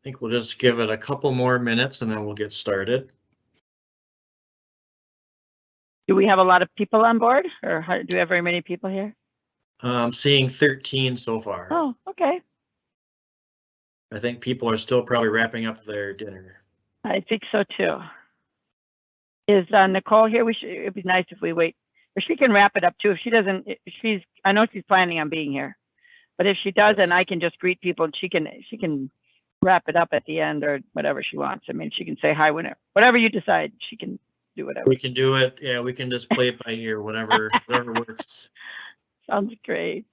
I think we'll just give it a couple more minutes and then we'll get started. Do we have a lot of people on board or how, do we have very many people here? I'm seeing 13 so far. Oh, okay. I think people are still probably wrapping up their dinner. I think so too. Is uh, Nicole here? We should, it'd be nice if we wait, or she can wrap it up too. If she doesn't, if she's, I know she's planning on being here. But if she does, then I can just greet people and she can, she can wrap it up at the end or whatever she wants. I mean, she can say hi whenever, whatever you decide, she can do whatever. We can do it. Yeah, we can just play it by ear, whatever, whatever works. Sounds great.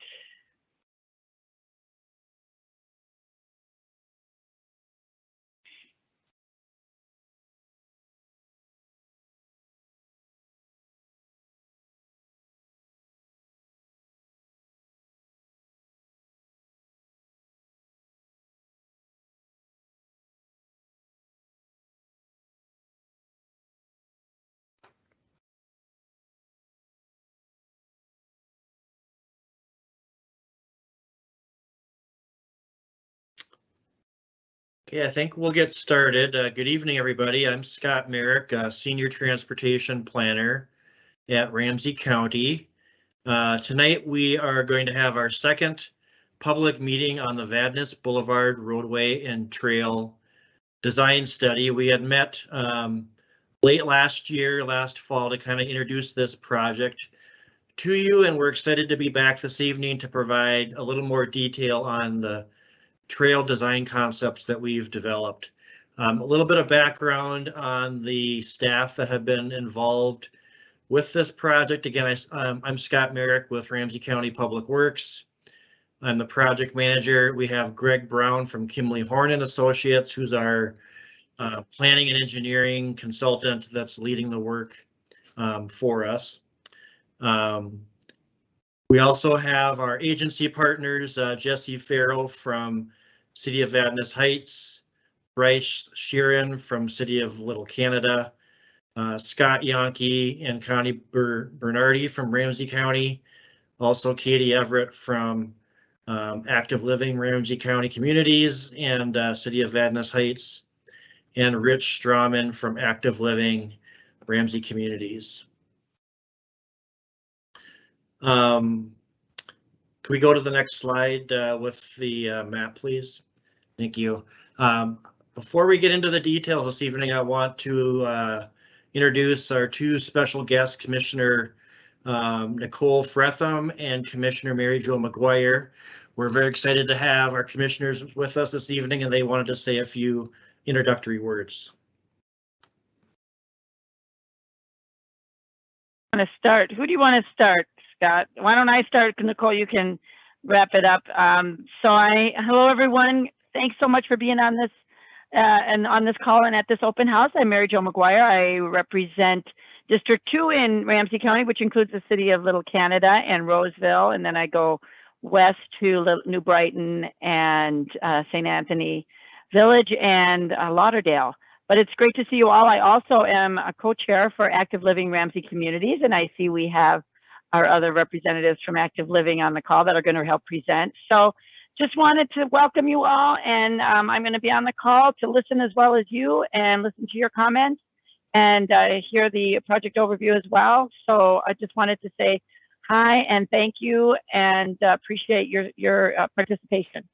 Okay, I think we'll get started. Uh, good evening, everybody. I'm Scott Merrick, uh, Senior Transportation Planner at Ramsey County. Uh, tonight, we are going to have our second public meeting on the Vadnais Boulevard roadway and trail design study. We had met um, late last year, last fall, to kind of introduce this project to you, and we're excited to be back this evening to provide a little more detail on the trail design concepts that we've developed. Um, a little bit of background on the staff that have been involved with this project. Again, I, um, I'm Scott Merrick with Ramsey County Public Works. I'm the project manager. We have Greg Brown from Kimley Horn and Associates, who's our uh, planning and engineering consultant that's leading the work um, for us. Um, we also have our agency partners, uh, Jesse Farrell from City of Vadnais Heights, Bryce Sheeran from City of Little Canada, uh, Scott Yonke and Connie Ber- Bernardi from Ramsey County, also Katie Everett from um, Active Living Ramsey County Communities and uh, City of Vadnais Heights, and Rich Strawman from Active Living Ramsey Communities. Um, can we go to the next slide uh, with the uh, map, please? Thank you. Um, before we get into the details this evening, I want to uh, introduce our two special guests, Commissioner um, Nicole Frethem and Commissioner Mary Jo McGuire. We're very excited to have our commissioners with us this evening, and they wanted to say a few introductory words. Want to start? Who do you want to start, Scott? Why don't I start? Nicole, you can wrap it up. Um, so I, hello, everyone. Thanks so much for being on this uh, and on this call and at this open house. I'm Mary Jo McGuire. I represent District 2 in Ramsey County, which includes the city of Little Canada and Roseville. And then I go west to New Brighton and uh, St. Anthony Village and uh, Lauderdale. But it's great to see you all. I also am a co-chair for Active Living Ramsey Communities, and I see we have our other representatives from Active Living on the call that are going to help present. So just wanted to welcome you all, and um, I'm going to be on the call to listen as well as you and listen to your comments and uh, hear the project overview as well. So I just wanted to say hi and thank you and uh, appreciate your, your uh, participation.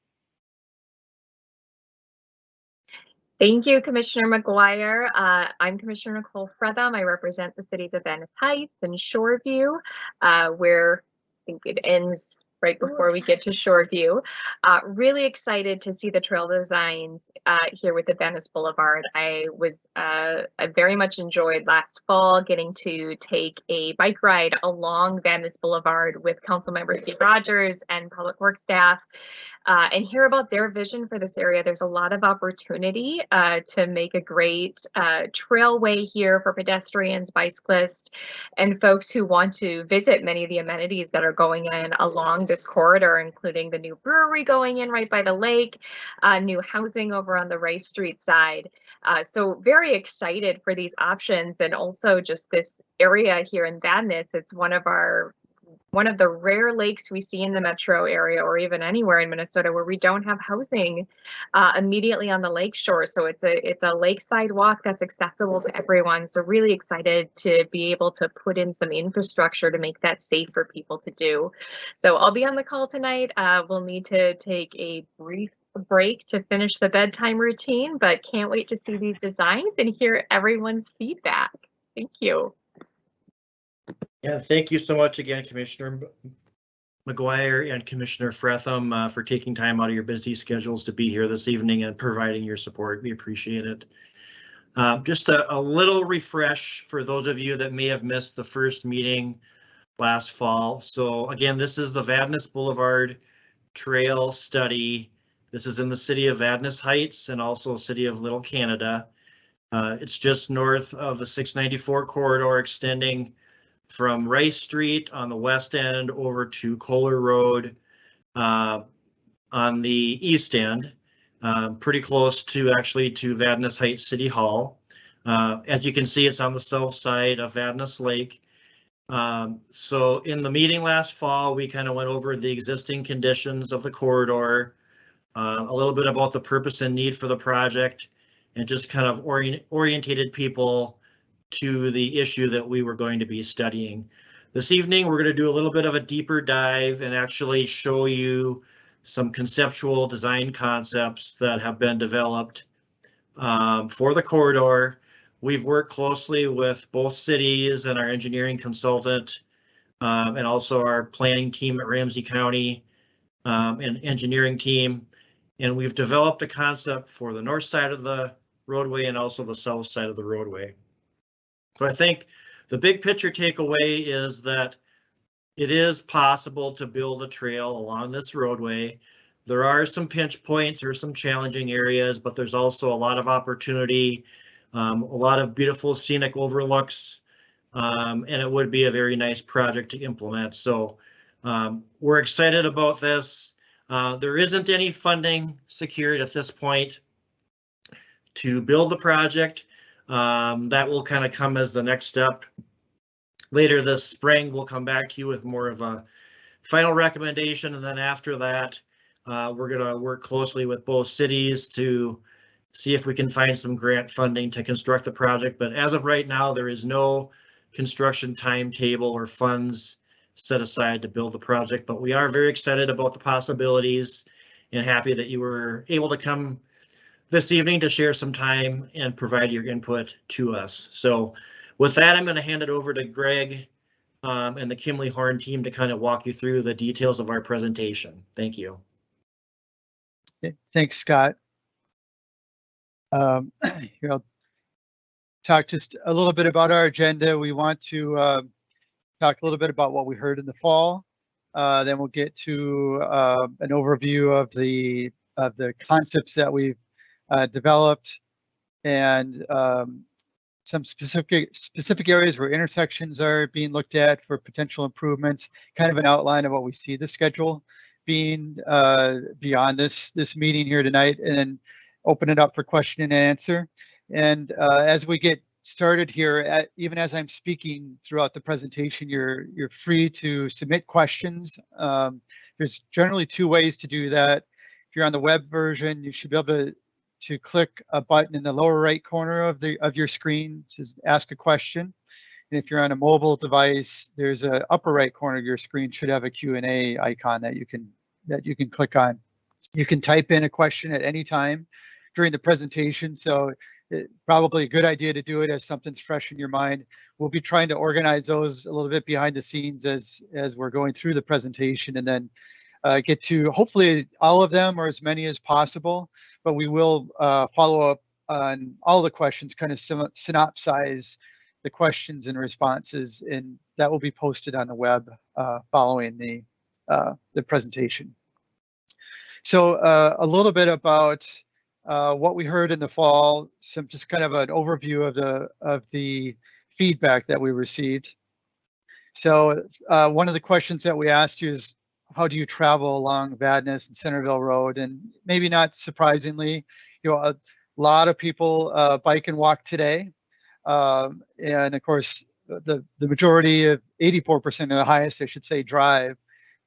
Thank you, Commissioner McGuire. Uh, I'm Commissioner Nicole Frethem. I represent the cities of Vadnais Heights and Shoreview, uh, where I think it ends right before we get to Shoreview. Uh, really excited to see the trail designs uh, here with the Vadnais Boulevard. I was uh, I very much enjoyed last fall getting to take a bike ride along Vadnais Boulevard with Councilmember Steve Rogers and Public Works staff uh, and hear about their vision for this area. There's a lot of opportunity uh, to make a great uh, trailway here for pedestrians, bicyclists, and folks who want to visit many of the amenities that are going in along this corridor, including the new brewery going in right by the lake, uh, new housing over on the Rice Street side. Uh, so very excited for these options and also just this area here in Vadnais. It's one of our one of the rare lakes we see in the metro area or even anywhere in Minnesota where we don't have housing uh, immediately on the lake shore. So it's a it's a lakeside walk that's accessible to everyone. So really excited to be able to put in some infrastructure to make that safe for people to do. So I'll be on the call tonight. Uh, we'll need to take a brief break to finish the bedtime routine, but can't wait to see these designs and hear everyone's feedback. Thank you. Yeah, thank you so much again, Commissioner McGuire and Commissioner Frethem uh, for taking time out of your busy schedules to be here this evening and providing your support. We appreciate it. Uh, just a, a little refresh for those of you that may have missed the first meeting last fall. So again, this is the Vadnais Boulevard Trail Study. This is in the city of Vadnais Heights and also city of Little Canada. Uh, it's just north of the 694 corridor extending from Rice Street on the west end over to Kohler Road uh, on the east end, uh, pretty close to actually to Vadnais Heights City Hall. Uh, as you can see, it's on the south side of Vadnais Lake. Um, so in the meeting last fall, we kind of went over the existing conditions of the corridor, uh, a little bit about the purpose and need for the project, and just kind of orient orientated people to the issue that we were going to be studying. This evening, we're going to do a little bit of a deeper dive and actually show you some conceptual design concepts that have been developed um, for the corridor. We've worked closely with both cities and our engineering consultant um, and also our planning team at Ramsey County um, and engineering team. And we've developed a concept for the north side of the roadway and also the south side of the roadway. So I think the big picture takeaway is that it is possible to build a trail along this roadway. There are some pinch points, are some challenging areas, but there's also a lot of opportunity, um, a lot of beautiful scenic overlooks, um, and it would be a very nice project to implement. So um, we're excited about this. Uh, there isn't any funding secured at this point to build the project. Um, that will kind of come as the next step. Later this spring, we'll come back to you with more of a final recommendation, and then after that, uh, we're going to work closely with both cities to see if we can find some grant funding to construct the project. But as of right now, there is no construction timetable or funds set aside to build the project, but we are very excited about the possibilities and happy that you were able to come this evening to share some time and provide your input to us. So with that, I'm going to hand it over to Greg um, and the Kimley Horn team to kind of walk you through the details of our presentation. Thank you. Thanks, Scott. Um, here, I'll talk just a little bit about our agenda. We want to uh, talk a little bit about what we heard in the fall. Uh, then we'll get to uh, an overview of the of the concepts that we've uh, developed and um, some specific specific areas where intersections are being looked at for potential improvements, kind of an outline of what we see the schedule being uh, beyond this this meeting here tonight, and then open it up for question and answer. And uh, as we get started here, at, even as I'm speaking throughout the presentation, you're you're free to submit questions. Um, there's generally two ways to do that. If you're on the web version, you should be able to to click a button in the lower right corner of the of your screen says ask a question. And if you're on a mobile device, there's a upper right corner of your screen should have a Q&A icon that you can that you can click on. You can type in a question at any time during the presentation. So it, probably a good idea to do it as something's fresh in your mind. We'll be trying to organize those a little bit behind the scenes as as we're going through the presentation and then uh, get to hopefully all of them or as many as possible but we will uh, follow up on all the questions, kind of synopsize the questions and responses, and that will be posted on the web uh, following the uh, the presentation. So uh, a little bit about uh, what we heard in the fall, some just kind of an overview of the of the feedback that we received. So one of the questions that we asked you is how do you travel along Vadnais and Centerville Road? And maybe not surprisingly, you know, a lot of people uh, bike and walk today. Um, and of course, the, the majority of 84% of the highest, I should say, drive.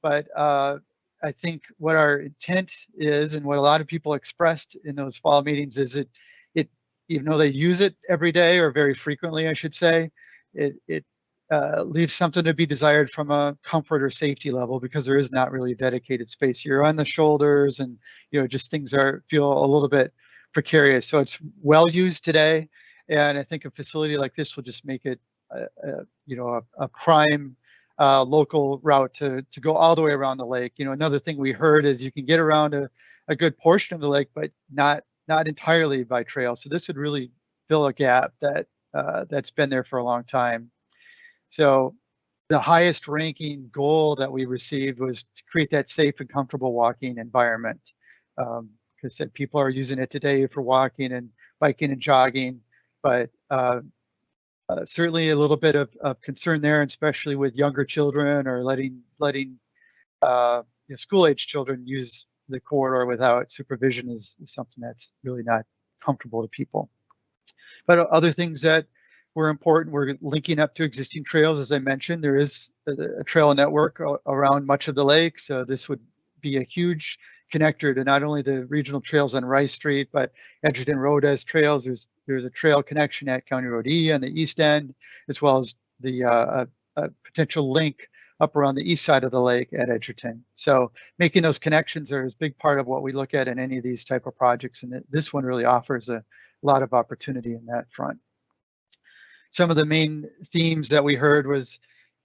But uh, I think what our intent is and what a lot of people expressed in those fall meetings is it, it, even though they use it every day or very frequently, I should say, it, it uh, leaves something to be desired from a comfort or safety level because there is not really dedicated space. You're on the shoulders and, you know, just things are feel a little bit precarious. So it's well used today. And I think a facility like this will just make it, uh, uh, you know, a, a prime uh, local route to, to go all the way around the lake. You know, another thing we heard is you can get around a, a good portion of the lake, but not not entirely by trail. So this would really fill a gap that uh, that's been there for a long time. So the highest ranking goal that we received was to create that safe and comfortable walking environment. Um, because people are using it today for walking and biking and jogging, but uh, uh, certainly a little bit of, of concern there, especially with younger children or letting letting uh, you know, school age children use the corridor without supervision is, is something that's really not comfortable to people. But other things that were important, we're linking up to existing trails, as I mentioned. There is a, a trail network around much of the lake, so this would be a huge connector to not only the regional trails on Rice Street, but Edgerton Road has trails. There's there's a trail connection at County Road E on the east end, as well as the uh, a, a potential link up around the east side of the lake at Edgerton. So making those connections are a big part of what we look at in any of these type of projects, and this one really offers a lot of opportunity in that front. Some of the main themes that we heard was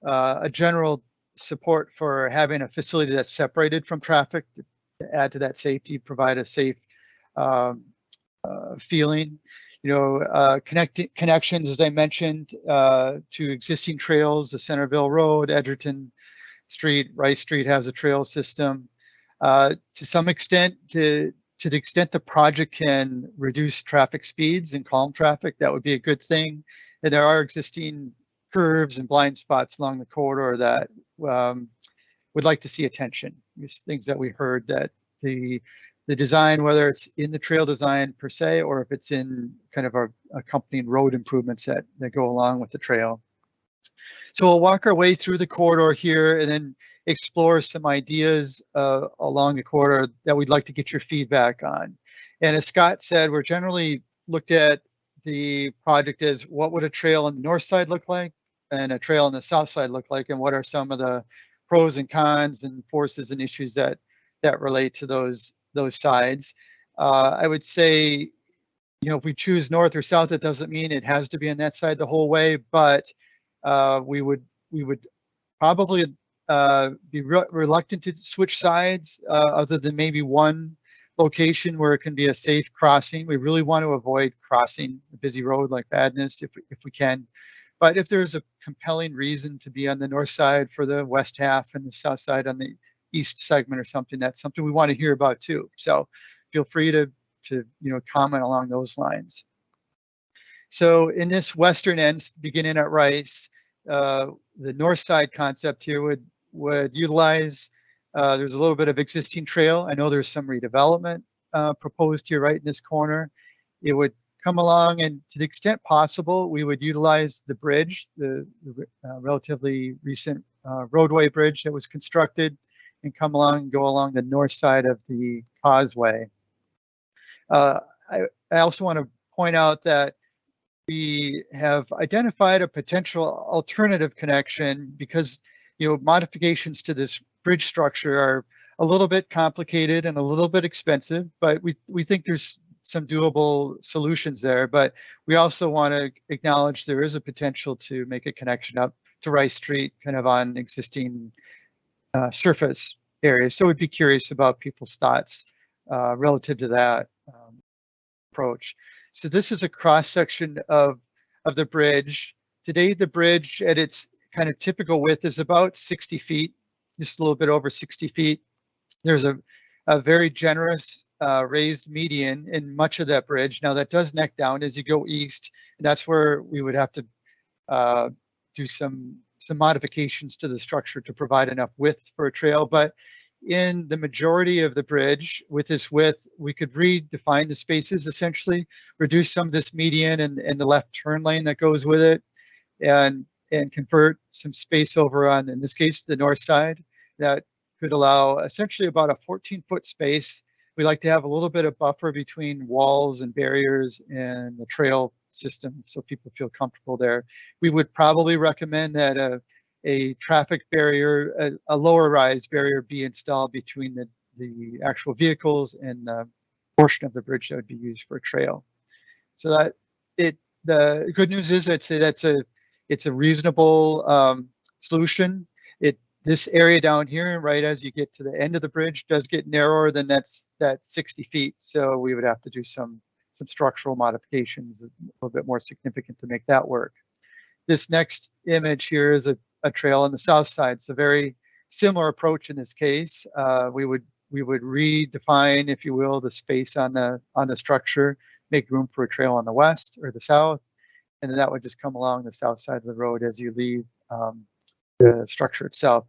uh, a general support for having a facility that's separated from traffic to add to that safety, provide a safe um, uh, feeling. You know, uh, connect connections, as I mentioned, uh, to existing trails, the Centerville Road, Edgerton Street, Rice Street has a trail system. Uh, to some extent, to, to the extent the project can reduce traffic speeds and calm traffic, that would be a good thing. And there are existing curves and blind spots along the corridor that um, would like to see attention. These things that we heard that the the design, whether it's in the trail design per se, or if it's in kind of our accompanying road improvements that, that go along with the trail. So we'll walk our way through the corridor here and then explore some ideas uh, along the corridor that we'd like to get your feedback on. And as Scott said, we're generally looked at the project as what would a trail on the north side look like and a trail on the south side look like and what are some of the pros and cons and forces and issues that that relate to those those sides. Uh, I would say, you know, if we choose north or south, it doesn't mean it has to be on that side the whole way, but uh, we would we would probably uh, be re reluctant to switch sides, uh, other than maybe one location where it can be a safe crossing. We really want to avoid crossing a busy road like Vadnais if if we can. But if there's a compelling reason to be on the north side for the west half and the south side on the east segment or something, that's something we want to hear about too. So feel free to, to you know, comment along those lines. So in this western end, beginning at Rice, uh, the north side concept here would, would utilize, uh, there's a little bit of existing trail. I know there's some redevelopment uh, proposed here right in this corner. It would come along and to the extent possible, we would utilize the bridge, the, the uh, relatively recent uh, roadway bridge that was constructed and come along and go along the north side of the causeway. Uh, I, I also want to point out that we have identified a potential alternative connection because you know modifications to this bridge structure are a little bit complicated and a little bit expensive, but we, we think there's some doable solutions there. But we also want to acknowledge there is a potential to make a connection up to Rice Street, kind of on existing uh, surface areas. So we'd be curious about people's thoughts uh, relative to that um, approach. So this is a cross section of, of the bridge. Today, the bridge at its kind of typical width is about 60 feet, just a little bit over 60 feet. There's a, a very generous uh, raised median in much of that bridge. Now that does neck down as you go east, and that's where we would have to uh, do some some modifications to the structure to provide enough width for a trail. But in the majority of the bridge with this width, we could redefine the spaces essentially, reduce some of this median and, and the left turn lane that goes with it, and and convert some space over on, in this case, the north side that could allow essentially about a 14 foot space. We like to have a little bit of buffer between walls and barriers and the trail system so people feel comfortable there. We would probably recommend that a, a traffic barrier, a, a lower rise barrier be installed between the, the actual vehicles and the portion of the bridge that would be used for a trail. So that it, the good news is I'd say that's a, it's a reasonable um, solution. It, this area down here, right as you get to the end of the bridge does get narrower than that's, that 60 feet. So we would have to do some, some structural modifications a little bit more significant to make that work. This next image here is a, a trail on the south side. It's a very similar approach in this case. Uh, we would we would redefine, if you will, the space on the on the structure, make room for a trail on the west or the south, and then that would just come along the south side of the road as you leave um, the structure itself.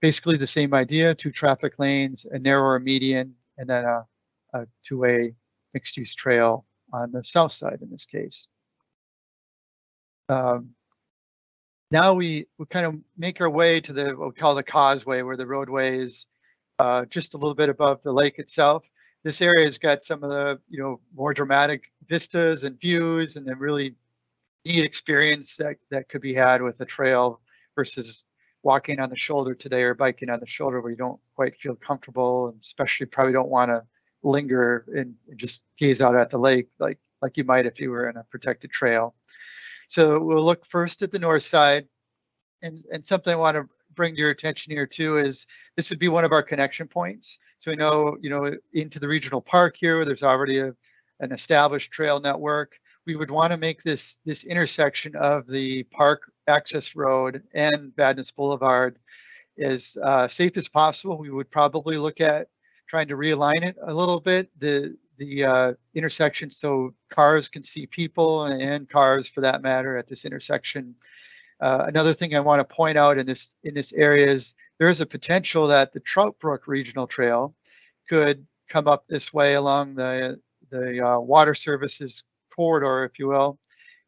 Basically the same idea, two traffic lanes, a narrower median, and then a, a two-way mixed-use trail on the south side in this case. Um, now we, we kind of make our way to the what we call the causeway where the roadway is uh, just a little bit above the lake itself. This area has got some of the you know more dramatic vistas and views and a really neat experience that, that could be had with a trail versus walking on the shoulder today or biking on the shoulder where you don't quite feel comfortable and especially probably don't want to linger and just gaze out at the lake like like you might if you were in a protected trail. So we'll look first at the north side. And, and something I want to bring to your attention here too is this would be one of our connection points. So we know, you know, into the regional park here, there's already a, an established trail network. We would want to make this this intersection of the park access road and Vadnais Boulevard as uh, safe as possible. We would probably look at trying to realign it a little bit. The the uh, intersection so cars can see people and, cars for that matter at this intersection. Uh, another thing I want to point out in this in this area is there is a potential that the Trout Brook Regional Trail could come up this way along the the uh, water services corridor, if you will,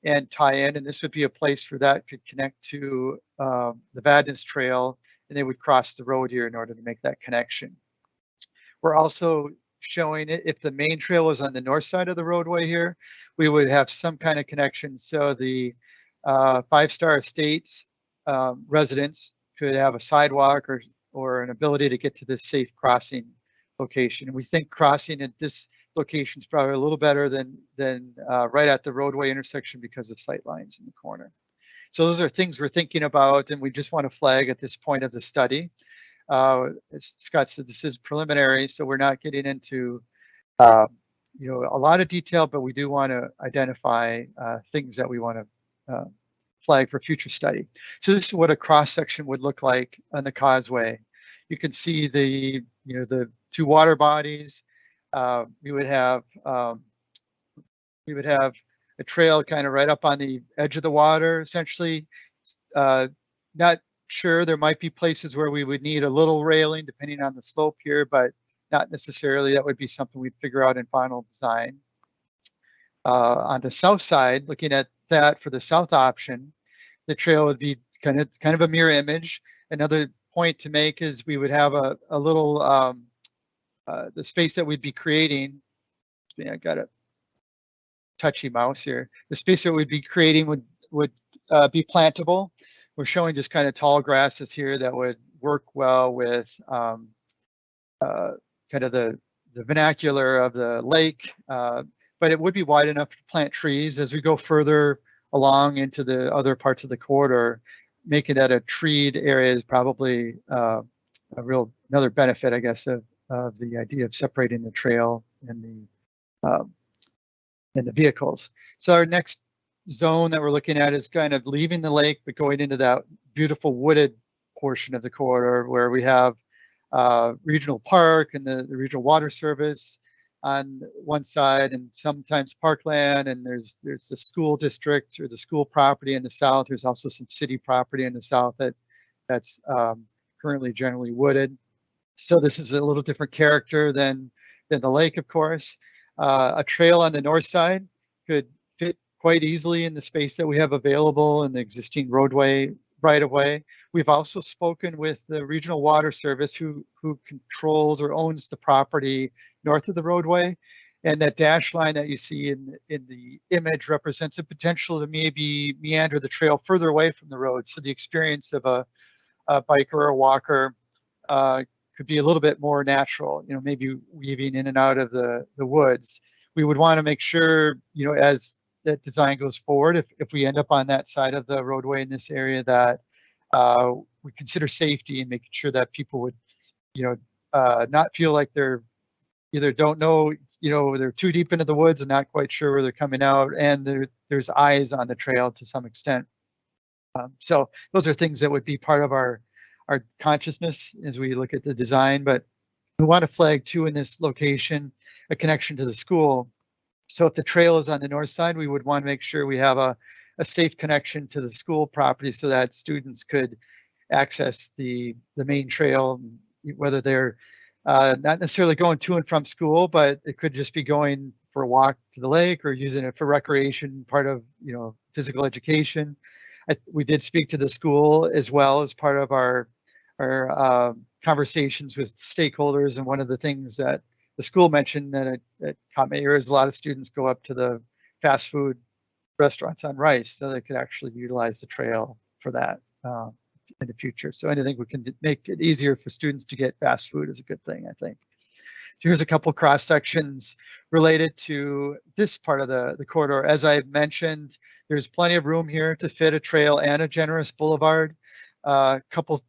and tie in. And this would be a place for that could connect to um, the Vadnais Trail, and they would cross the road here in order to make that connection. We're also showing it. If the main trail was on the north side of the roadway here, we would have some kind of connection. So the uh, Five Star Estates um, residents could have a sidewalk or, or an ability to get to this safe crossing location. And we think crossing at this location is probably a little better than, than uh, right at the roadway intersection because of sight lines in the corner. So those are things we're thinking about and we just want to flag at this point of the study. Uh, as Scott said, this is preliminary, so we're not getting into uh, you know a lot of detail, but we do want to identify uh, things that we want to uh, flag for future study. So this is what a cross section would look like on the causeway. You can see the you know the two water bodies. Uh, we would have um, we would have a trail kind of right up on the edge of the water, essentially. Uh, not sure there might be places where we would need a little railing depending on the slope here, but not necessarily. That would be something we'd figure out in final design. Uh, on the south side, looking at that for the south option, the trail would be kind of kind of a mirror image. Another point to make is we would have a, a little um, uh, the space that we'd be creating. I got a touchy mouse here. The space that we'd be creating would would uh, be plantable we're showing just kind of tall grasses here that would work well with um, uh, kind of the, the vernacular of the lake, uh, but it would be wide enough to plant trees as we go further along into the other parts of the corridor. Making that a treed area is probably uh, a real another benefit, I guess, of, of the idea of separating the trail and the um, and the vehicles. So our next zone that we're looking at is kind of leaving the lake, but going into that beautiful wooded portion of the corridor where we have uh, regional park and the, the, regional water service on one side and sometimes parkland. And there's there's the school district or the school property in the south. There's also some city property in the south that that's um, currently generally wooded so this is a little different character than than the lake of course uh, a trail on the north side could fit quite easily in the space that we have available in the existing roadway right away. We've also spoken with the Regional Water Service who, who controls or owns the property north of the roadway. And that dash line that you see in, in the image represents a potential to maybe meander the trail further away from the road. So the experience of a, a biker or a walker uh, could be a little bit more natural, you know, maybe weaving in and out of the, the woods. We would want to make sure, you know, as that design goes forward, if, if we end up on that side of the roadway in this area, that uh, we consider safety and making sure that people would, you know, uh, not feel like they're either don't know, you know, they're too deep into the woods and not quite sure where they're coming out, and there, there's eyes on the trail to some extent. Um, so those are things that would be part of our our consciousness as we look at the design, but we want to flag too in this location a connection to the school. So if the trail is on the north side, we would want to make sure we have a, a safe connection to the school property so that students could access the, the main trail, whether they're uh, not necessarily going to and from school, but it could just be going for a walk to the lake or using it for recreation, part of, you know, physical education. I, we did speak to the school as well as part of our our uh, conversations with stakeholders. And one of the things that the school mentioned that it, it caught my ear is a lot of students go up to the fast food restaurants on Rice, so they could actually utilize the trail for that uh, in the future. So anything we can make it easier for students to get fast food is a good thing, I think. So here's a couple cross sections related to this part of the, the corridor. As I've mentioned, there's plenty of room here to fit a trail and a generous boulevard. A uh, couple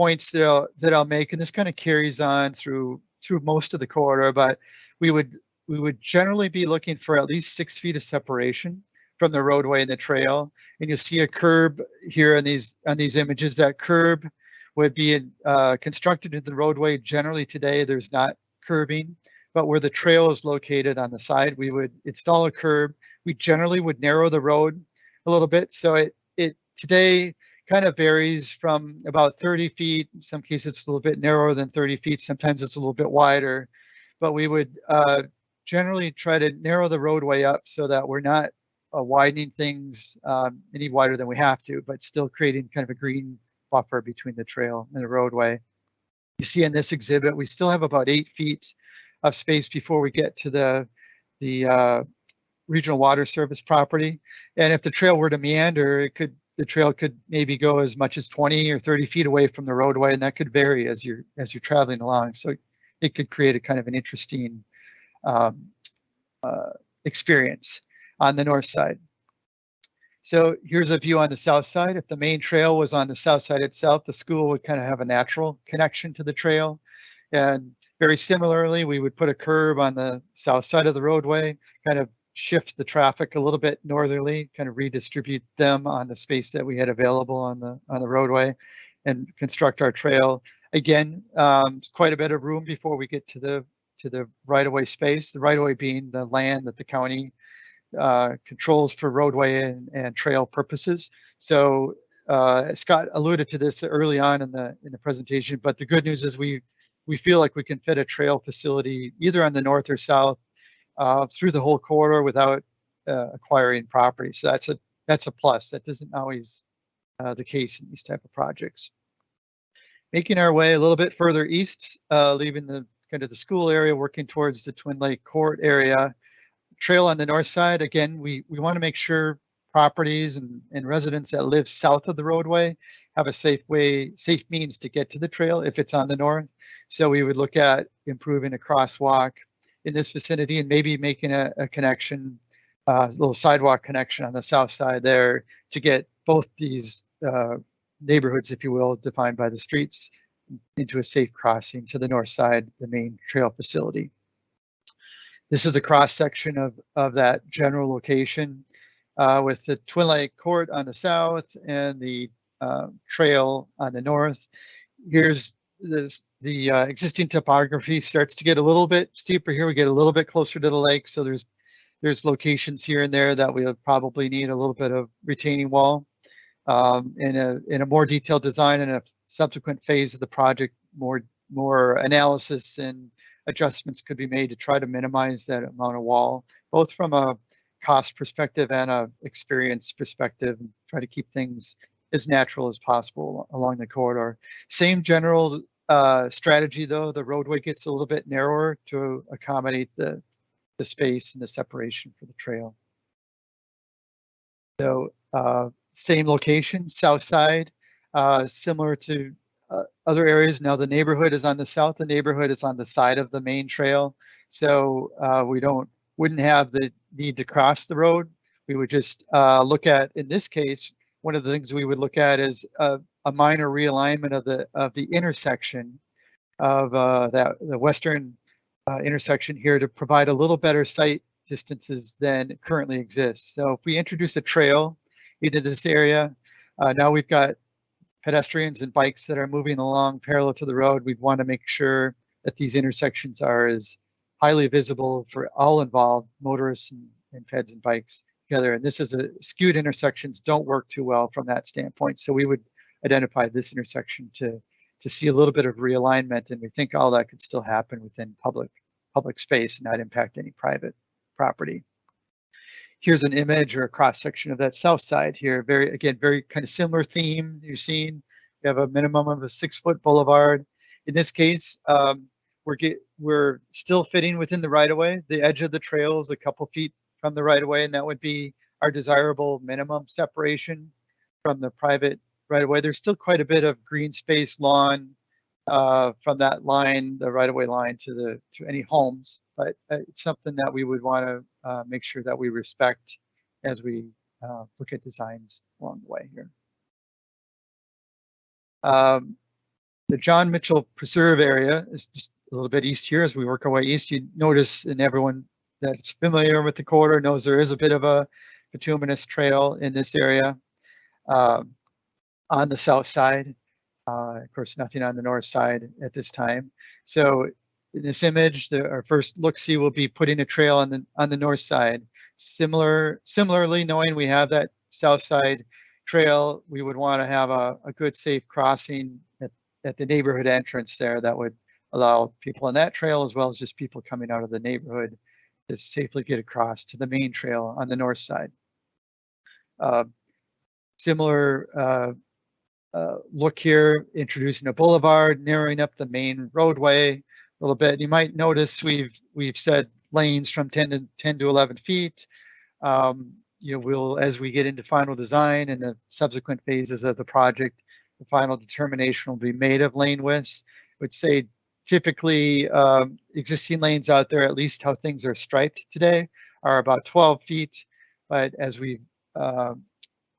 points that I'll, that I'll make, and this kind of carries on through through most of the corridor, but we would we would generally be looking for at least six feet of separation from the roadway and the trail. And you'll see a curb here in these on these images. That curb would be uh, constructed in the roadway. Generally today, there's not curbing, but where the trail is located on the side, we would install a curb. We generally would narrow the road a little bit. So it it today kind of varies from about 30 feet. In some cases, it's a little bit narrower than 30 feet. Sometimes it's a little bit wider, but we would uh, generally try to narrow the roadway up so that we're not uh, widening things um, any wider than we have to, but still creating kind of a green buffer between the trail and the roadway. You see in this exhibit, we still have about eight feet of space before we get to the the uh, regional water service property. And if the trail were to meander, it could the trail could maybe go as much as 20 or 30 feet away from the roadway, and that could vary as you're as you're traveling along. So it could create a kind of an interesting um, uh, experience on the north side. So here's a view on the south side. If the main trail was on the south side itself, the school would kind of have a natural connection to the trail. And very similarly, we would put a curb on the south side of the roadway, kind of shift the traffic a little bit northerly, kind of redistribute them on the space that we had available on the on the roadway and construct our trail. Again, um, quite a bit of room before we get to the to the right of way space, the right of way being the land that the county uh, controls for roadway and, and trail purposes. So uh, Scott alluded to this early on in the in the presentation, but the good news is we we feel like we can fit a trail facility either on the north or south uh, through the whole corridor without uh, acquiring property. So that's a that's a plus. That isn't always uh, the case in these type of projects. Making our way a little bit further east, uh, leaving the kind of the school area, working towards the Twin Lake Court area. Trail on the north side. Again, we we want to make sure properties and, and residents that live south of the roadway have a safe way, safe means to get to the trail if it's on the north. So we would look at improving a crosswalk, in this vicinity and maybe making a, a connection, a uh, little sidewalk connection on the south side there to get both these uh, neighborhoods, if you will, defined by the streets into a safe crossing to the north side, the main trail facility. This is a cross section of, of that general location uh, with the Twin Lake Court on the south and the uh, trail on the north. Here's this the uh, existing topography starts to get a little bit steeper here. We get a little bit closer to the lake. So there's there's locations here and there that we'll probably need a little bit of retaining wall. Um, in a in a more detailed design in a subsequent phase of the project, more more analysis and adjustments could be made to try to minimize that amount of wall, both from a cost perspective and a experience perspective, and try to keep things as natural as possible along the corridor. Same general uh, strategy though, the roadway gets a little bit narrower to accommodate the, the space and the separation for the trail. So uh, same location, south side, uh, similar to uh, other areas. Now the neighborhood is on the south, the neighborhood is on the side of the main trail. So uh, we don't, wouldn't have the need to cross the road. We would just uh, look at, in this case, one of the things we would look at is a, a minor realignment of the of the intersection of uh, that the western uh, intersection here to provide a little better sight distances than currently exists. So if we introduce a trail into this area, uh, now we've got pedestrians and bikes that are moving along parallel to the road. We'd want to make sure that these intersections are as highly visible for all involved, motorists and, and peds and bikes together. And this is a skewed intersections don't work too well from that standpoint. So we would identify this intersection to to see a little bit of realignment, and we think all that could still happen within public public space and not impact any private property. Here's an image or a cross section of that south side here. Very again, very kind of similar theme you're seeing. We have a minimum of a six foot boulevard. In this case, um, we're get we're still fitting within the right of way. The edge of the trail is a couple feet from the right of way, and that would be our desirable minimum separation from the private right of way. There's still quite a bit of green space lawn uh, from that line, the right of way line to the to any homes, but uh, it's something that we would want to uh, make sure that we respect as we uh, look at designs along the way here. Um, the John Mitchell Preserve area is just a little bit east here. As we work our way east, you notice, and everyone that's familiar with the corridor knows there is a bit of a bituminous trail in this area. Um, on the south side. Uh, of course, nothing on the north side at this time. So in this image, the, our first look-see will be putting a trail on the on the north side. Similar, similarly, knowing we have that south side trail, we would want to have a, a good safe crossing at, at the neighborhood entrance there that would allow people on that trail as well as just people coming out of the neighborhood to safely get across to the main trail on the north side. Uh, similar uh, uh, look here, introducing a boulevard, narrowing up the main roadway a little bit. You might notice we've we've said lanes from 10 to 10 to 11 feet. Um, you know, we'll as we get into final design and the subsequent phases of the project, the final determination will be made of lane widths. Would say typically um, existing lanes out there, at least how things are striped today, are about 12 feet. But as we uh,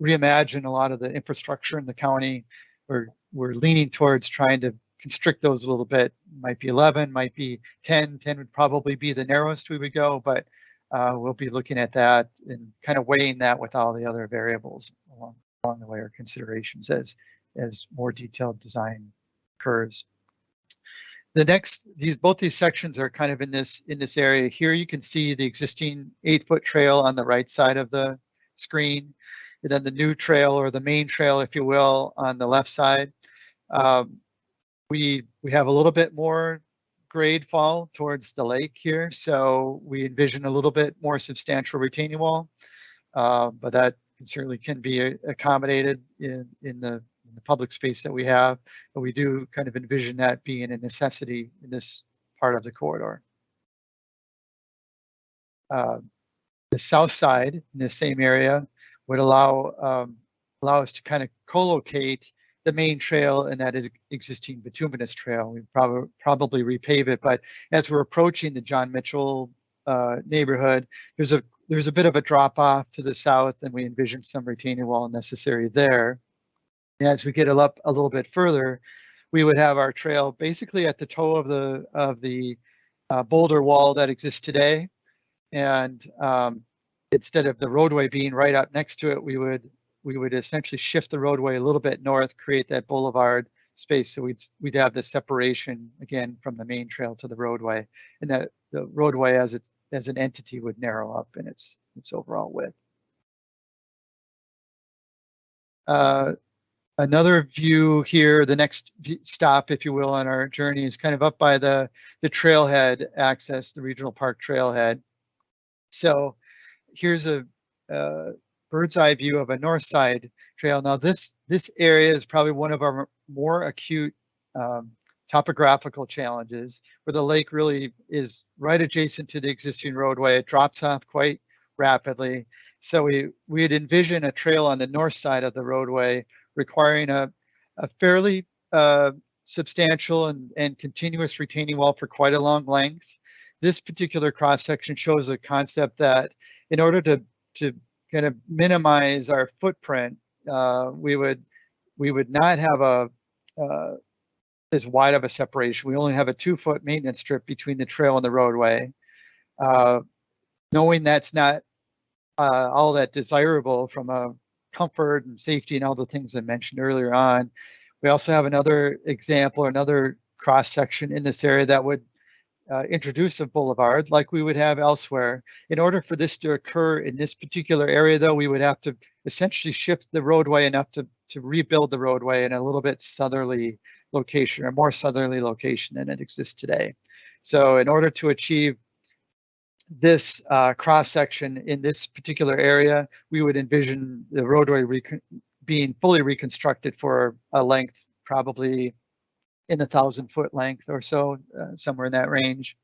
reimagine a lot of the infrastructure in the county. We're, we're leaning towards trying to constrict those a little bit. Might be 11, might be 10. 10 would probably be the narrowest we would go, but uh, we'll be looking at that and kind of weighing that with all the other variables along, along the way or considerations as, as more detailed design occurs. The next, these both these sections are kind of in this in this area. Here you can see the existing eight foot trail on the right side of the screen and then the new trail or the main trail, if you will, on the left side. Um, we we have a little bit more grade fall towards the lake here, so we envision a little bit more substantial retaining wall, uh, but that certainly can be accommodated in in the in the public space that we have. But we do kind of envision that being a necessity in this part of the corridor. Uh, the south side in the same area would allow um, allow us to kind of co-locate the main trail and that is existing bituminous trail. We probably probably repave it, but as we're approaching the John Mitchell uh, neighborhood, there's a there's a bit of a drop off to the south, and we envision some retaining wall necessary there. As we get up a little bit further, we would have our trail basically at the toe of the of the uh, boulder wall that exists today, and um, instead of the roadway being right up next to it, we would we would essentially shift the roadway a little bit north, create that boulevard space. So we'd we'd have the separation again from the main trail to the roadway, and that the roadway as it as an entity would narrow up in its its overall width. Uh, another view here, the next stop, if you will, on our journey is kind of up by the the trailhead access, the regional park trailhead. So here's a, bird's eye view of a north side trail. Now this, this area is probably one of our more acute um, topographical challenges where the lake really is right adjacent to the existing roadway. It drops off quite rapidly. So we, we'd envision a trail on the north side of the roadway requiring a, a fairly uh, substantial and, and continuous retaining wall for quite a long length. This particular cross section shows a concept that in order to, to kind of minimize our footprint, uh, we would we would not have a uh, as wide of a separation. We only have a two foot maintenance strip between the trail and the roadway. Uh, knowing that's not uh, all that desirable from a comfort and safety and all the things I mentioned earlier on. We also have another example, another cross section in this area that would uh, introduce a boulevard like we would have elsewhere. In order for this to occur in this particular area, though, we would have to essentially shift the roadway enough to, to rebuild the roadway in a little bit southerly location or more southerly location than it exists today. So in order to achieve this uh, cross section in this particular area, we would envision the roadway being fully reconstructed for a length probably in the thousand foot length or so, uh, somewhere in that range.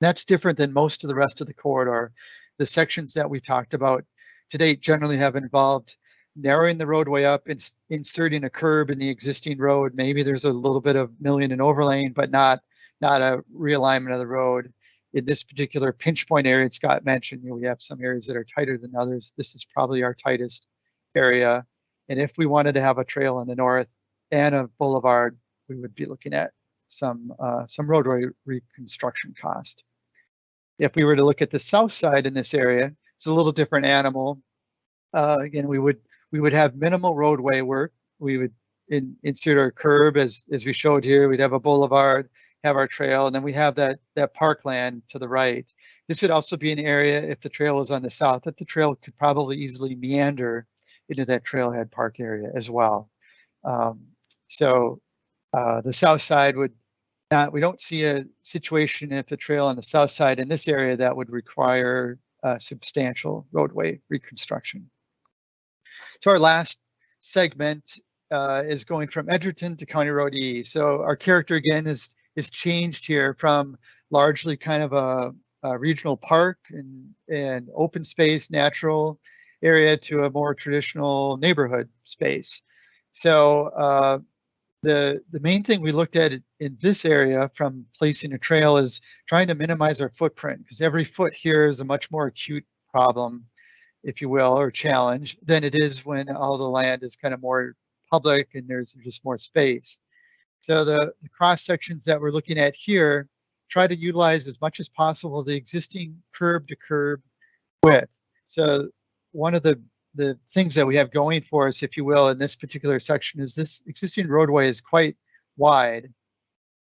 That's different than most of the rest of the corridor. The sections that we talked about to date generally have involved narrowing the roadway up and inserting a curb in the existing road. Maybe there's a little bit of milling and overlaying, but not not a realignment of the road. In this particular pinch point area, Scott mentioned, you know, we have some areas that are tighter than others. This is probably our tightest area. And if we wanted to have a trail in the north and a boulevard, we would be looking at some uh, some roadway reconstruction cost. If we were to look at the south side in this area, it's a little different animal. Uh, again, we would we would have minimal roadway work. We would in, insert our curb as as we showed here. We'd have a boulevard, have our trail, and then we have that that parkland to the right. This would also be an area if the trail was on the south that the trail could probably easily meander into that trailhead park area as well. Um, so uh, the south side would not, we don't see a situation if a trail on the south side in this area that would require uh, substantial roadway reconstruction. So our last segment uh, is going from Edgerton to County Road E. So our character again is is changed here from largely kind of a, a regional park and, and open space, natural area to a more traditional neighborhood space. So uh, the the main thing we looked at in this area from placing a trail is trying to minimize our footprint because every foot here is a much more acute problem, if you will, or challenge than it is when all the land is kind of more public and there's just more space. So the, the cross sections that we're looking at here try to utilize as much as possible the existing curb to curb width. So one of the the things that we have going for us, if you will, in this particular section is this existing roadway is quite wide.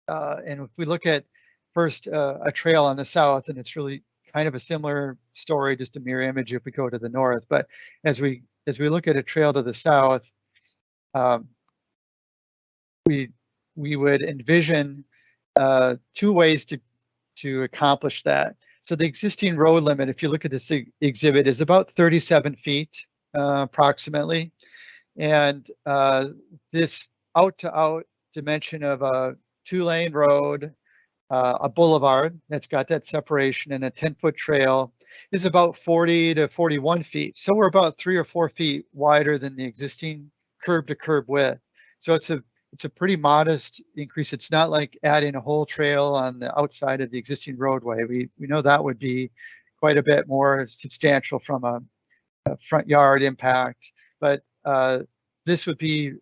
Uh, and if we look at first uh, a trail on the south, and it's really kind of a similar story, just a mirror image if we go to the north. But as we as we look at a trail to the south, um, we we would envision uh, two ways to to accomplish that. So the existing road limit, if you look at this exhibit, is about 37 feet uh, approximately. And uh, this out to out dimension of a two lane road, uh, a boulevard that's got that separation and a 10 foot trail is about 40 to 41 feet. So we're about three or four feet wider than the existing curb to curb width. So it's a it's a pretty modest increase. It's not like adding a whole trail on the outside of the existing roadway. We we know that would be quite a bit more substantial from a front yard impact, but uh, this would be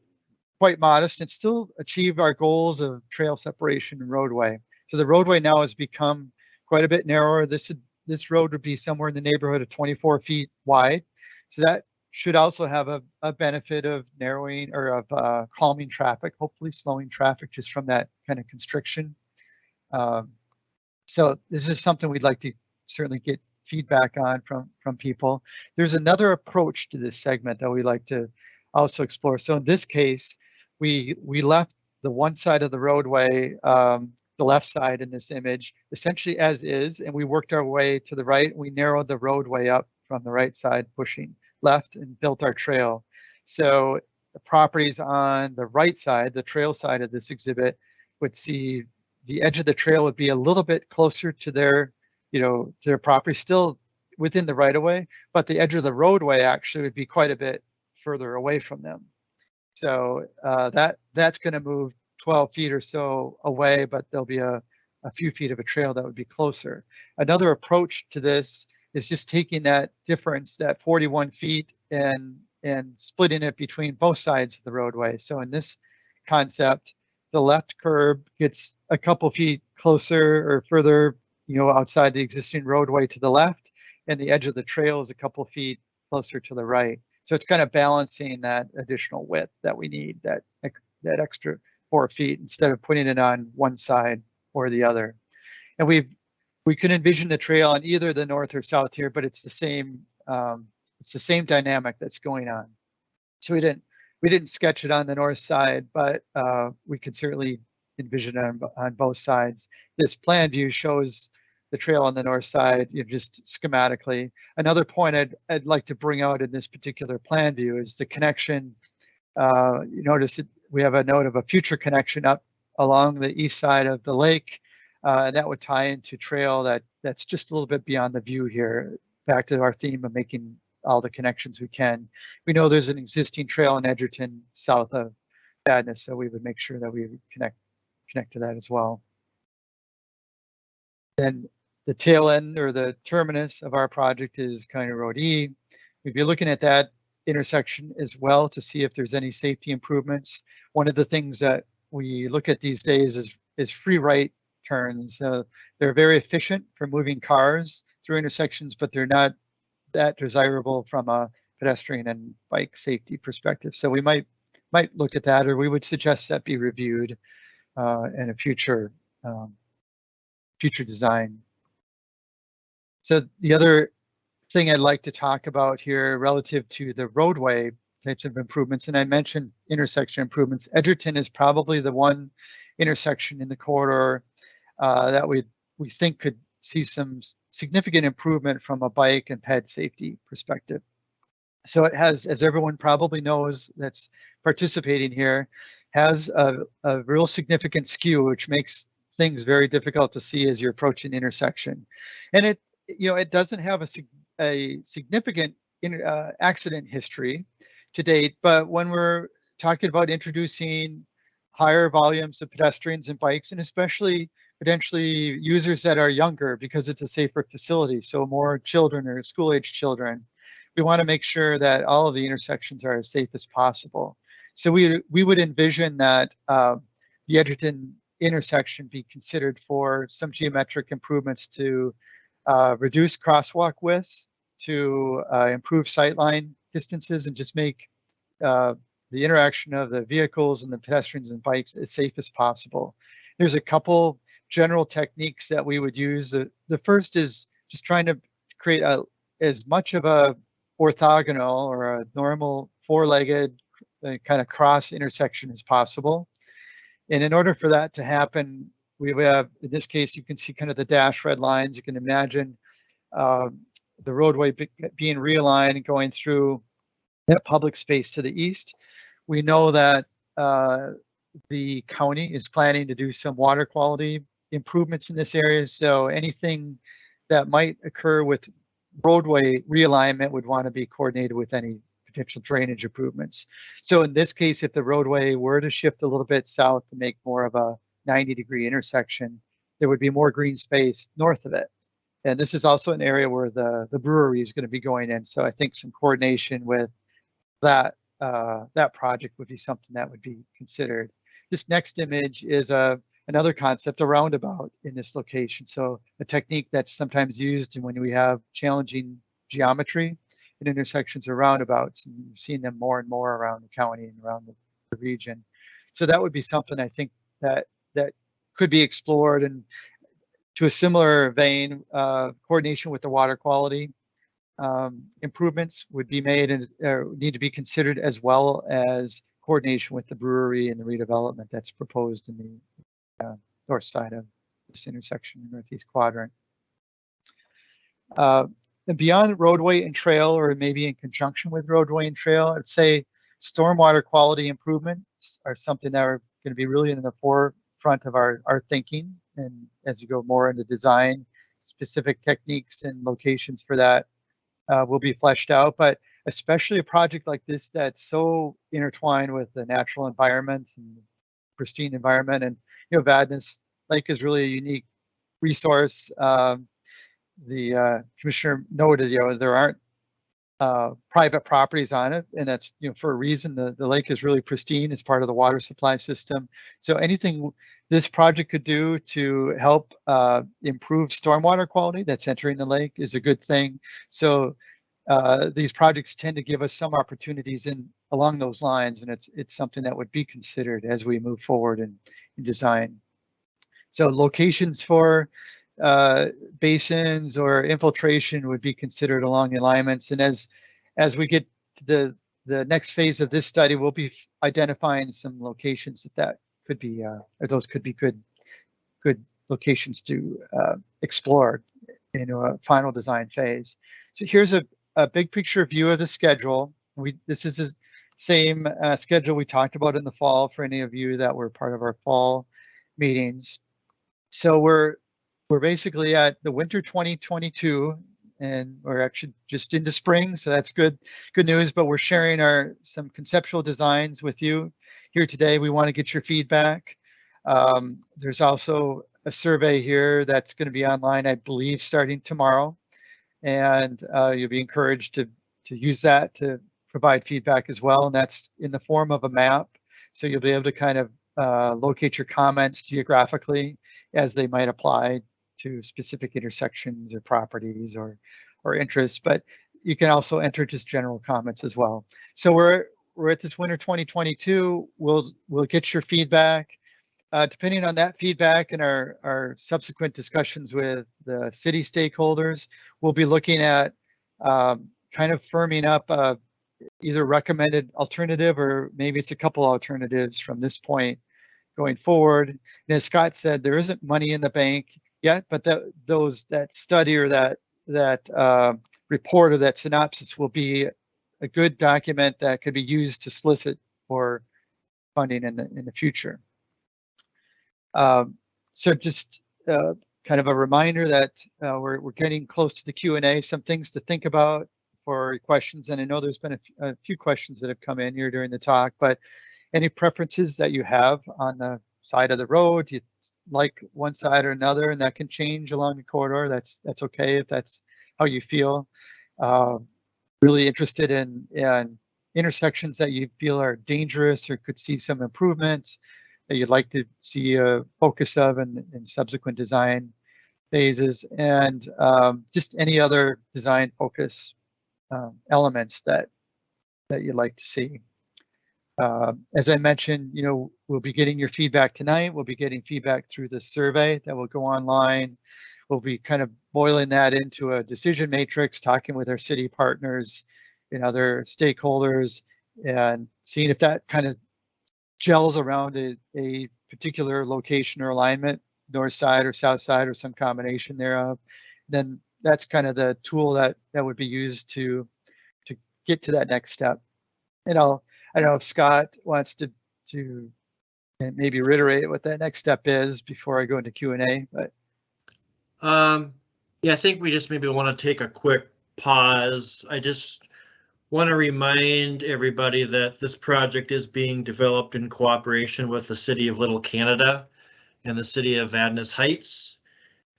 quite modest and still achieve our goals of trail separation and roadway. So the roadway now has become quite a bit narrower. This this road would be somewhere in the neighborhood of 24 feet wide. So that should also have a, a benefit of narrowing or of uh, calming traffic, hopefully slowing traffic just from that kind of constriction. Um, so this is something we'd like to certainly get feedback on from from people. There's another approach to this segment that we like to also explore. So in this case, we we left the one side of the roadway, um, the left side in this image, essentially as is, and we worked our way to the right. We narrowed the roadway up from the right side, pushing left and built our trail. So the properties on the right side, the trail side of this exhibit would see the edge of the trail would be a little bit closer to their, you know, their property, still within the right of way, but the edge of the roadway actually would be quite a bit further away from them. So uh, that that's going to move 12 feet or so away, but there'll be a, a few feet of a trail that would be closer. Another approach to this is just taking that difference, that 41 feet, and and splitting it between both sides of the roadway. So in this concept, the left curb gets a couple feet closer or further, you know, outside the existing roadway to the left, and the edge of the trail is a couple feet closer to the right. So it's kind of balancing that additional width that we need, that that extra four feet, instead of putting it on one side or the other. And we've we can envision the trail on either the north or south here, but it's the same um, it's the same dynamic that's going on. So we didn't we didn't sketch it on the north side, but uh, we could certainly envision it on, on both sides. This plan view shows the trail on the north side, you know, just schematically. Another point I'd, I'd like to bring out in this particular plan view is the connection. Uh, you notice we have a note of a future connection up along the east side of the lake. Uh, and that would tie into trail that that's just a little bit beyond the view here. Back to our theme of making all the connections we can. We know there's an existing trail in Edgerton south of Vadnais, so we would make sure that we connect connect to that as well. Then the tail end or the terminus of our project is County Road E. We'd be looking at that intersection as well to see if there's any safety improvements. One of the things that we look at these days is, is free right turns. Uh, they're very efficient for moving cars through intersections, but they're not that desirable from a pedestrian and bike safety perspective. So we might might look at that, or we would suggest that be reviewed uh, in a future um, future design. So the other thing I'd like to talk about here relative to the roadway types of improvements, and I mentioned intersection improvements. Edgerton is probably the one intersection in the corridor uh, that we we think could see some significant improvement from a bike and ped safety perspective. So it has, as everyone probably knows that's participating here, has a, a real significant skew, which makes things very difficult to see as you're approaching the intersection. And it, you know, it doesn't have a, a significant uh, accident history to date, but when we're talking about introducing higher volumes of pedestrians and bikes, and especially potentially users that are younger because it's a safer facility. So more children or school age children. We want to make sure that all of the intersections are as safe as possible. So we, we would envision that uh, the Edgerton intersection be considered for some geometric improvements to uh, reduce crosswalk widths, to uh, improve sightline distances and just make uh, the interaction of the vehicles and the pedestrians and bikes as safe as possible. There's a couple general techniques that we would use. The, the first is just trying to create a, as much of a orthogonal or a normal four-legged uh, kind of cross intersection as possible. And in order for that to happen, we have, in this case, you can see kind of the dash red lines. You can imagine uh, the roadway be, being realigned going through that public space to the east. We know that uh, the county is planning to do some water quality improvements in this area. So anything that might occur with roadway realignment would want to be coordinated with any potential drainage improvements. So in this case, if the roadway were to shift a little bit south to make more of a 90 degree intersection, there would be more green space north of it. And this is also an area where the, the brewery is going to be going in. So I think some coordination with that uh, that project would be something that would be considered. This next image is a another concept, a roundabout in this location. So a technique that's sometimes used when we have challenging geometry in intersections or roundabouts. And we've seen them more and more around the county and around the, the region. So that would be something I think that that could be explored and to a similar vein, uh, coordination with the water quality um, improvements would be made and uh, need to be considered as well as coordination with the brewery and the redevelopment that's proposed in the uh, north side of this intersection, the northeast quadrant. Uh, and beyond roadway and trail, or maybe in conjunction with roadway and trail, I'd say stormwater quality improvements are something that are going to be really in the forefront of our, our thinking. And as you go more into design, specific techniques and locations for that uh, will be fleshed out. But especially a project like this that's so intertwined with the natural environment and pristine environment. And, you know, Vadnais Lake is really a unique resource. Um, the uh, commissioner noted, you know, there aren't uh, private properties on it, and that's you know for a reason. The the lake is really pristine. It's part of the water supply system. So anything this project could do to help uh, improve stormwater quality that's entering the lake is a good thing. So uh, these projects tend to give us some opportunities in along those lines, and it's it's something that would be considered as we move forward in design. So locations for uh, basins or infiltration would be considered along the alignments. And as as we get to the the next phase of this study, we'll be identifying some locations that that could be uh, or those could be good good locations to uh, explore in a final design phase. So here's a, a big picture view of the schedule. We this is same uh, schedule we talked about in the fall for any of you that were part of our fall meetings. So we're we're basically at the winter 2022 and we're actually just into spring so that's good good news but we're sharing our some conceptual designs with you here today we want to get your feedback um, there's also a survey here that's going to be online i believe starting tomorrow and uh, you'll be encouraged to to use that to provide feedback as well and that's in the form of a map so you'll be able to kind of uh, locate your comments geographically as they might apply to specific intersections or properties or or interests, but you can also enter just general comments as well. So we're we're at this winter 2022. We'll we'll get your feedback. Uh, depending on that feedback and our our subsequent discussions with the city stakeholders, we'll be looking at um, kind of firming up uh, either recommended alternative or maybe it's a couple alternatives from this point going forward. And as Scott said, there isn't money in the bank yet, but that those that study or that that uh, report or that synopsis will be a good document that could be used to solicit for funding in the in the future. Um, so just uh, kind of a reminder that uh, we're we're getting close to the Q and A. Some things to think about for questions, and I know there's been a, few questions that have come in here during the talk, but any preferences that you have on the side of the road? Do you like one side or another, and that can change along the corridor. That's that's okay if that's how you feel. Uh, really interested in, in intersections that you feel are dangerous or could see some improvements that you'd like to see a focus of in, in subsequent design phases, and um, just any other design focus um, elements that that you'd like to see. Uh, as I mentioned, you know, we'll be getting your feedback tonight. We'll be getting feedback through the survey that will go online. We'll be kind of boiling that into a decision matrix, talking with our city partners and other stakeholders and seeing if that kind of gels around a, a particular location or alignment, north side or south side or some combination thereof. Then that's kind of the tool that that would be used to to get to that next step. And I'll I don't know if Scott wants to to maybe reiterate what that next step is before I go into Q and A, but Um, yeah, I think we just maybe want to take a quick pause. I just want to remind everybody that this project is being developed in cooperation with the City of Little Canada and the City of Vadnais Heights.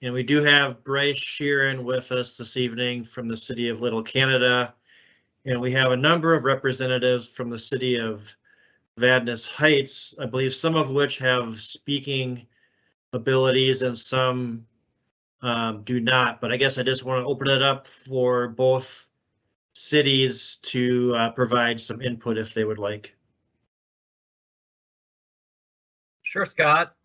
And we do have Bryce Sheeran with us this evening from the City of Little Canada. And we have a number of representatives from the City of Vadnais Heights, I believe some of which have speaking abilities and some um, do not, but I guess I just want to open it up for both cities to uh, provide some input if they would like. Sure, Scott.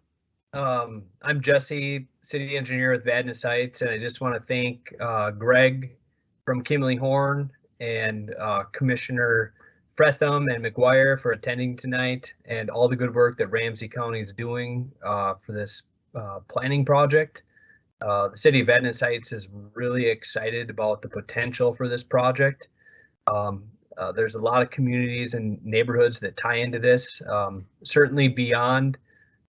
Um, I'm Jesse, city engineer with Vadnais Heights, and I just want to thank uh, Greg from Kimley Horn and uh, Commissioner Frethem and McGuire for attending tonight and all the good work that Ramsey County is doing uh, for this uh, planning project. Uh, the city of Vadnais Heights is really excited about the potential for this project. Um, uh, there's a lot of communities and neighborhoods that tie into this, um, certainly beyond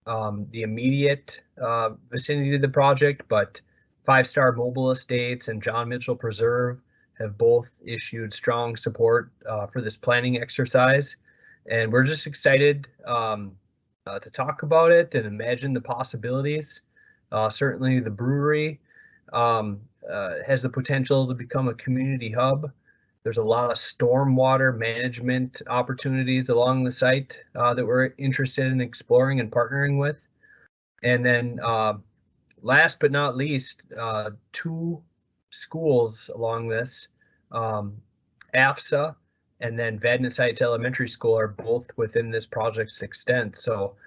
um, the immediate uh, vicinity of the project, but Five Star Mobile Estates and John Mitchell Preserve have both issued strong support uh, for this planning exercise. And we're just excited um, uh, to talk about it and imagine the possibilities. Uh, certainly, the brewery um, uh, has the potential to become a community hub. There's a lot of stormwater management opportunities along the site uh, that we're interested in exploring and partnering with. And then uh, last but not least, uh, two schools along this, um, AFSA and then Vadnais Heights Elementary School are both within this project's extent. So